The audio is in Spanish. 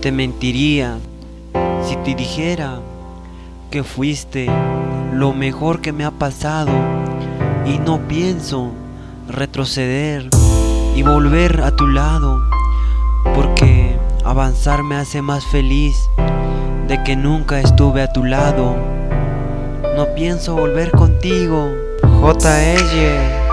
Te mentiría si te dijera que fuiste lo mejor que me ha pasado y no pienso retroceder y volver a tu lado porque avanzar me hace más feliz de que nunca estuve a tu lado. No pienso volver contigo, JL.